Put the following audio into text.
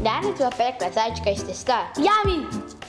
Ляна твоя пекла, зайчика из теста. Yummy!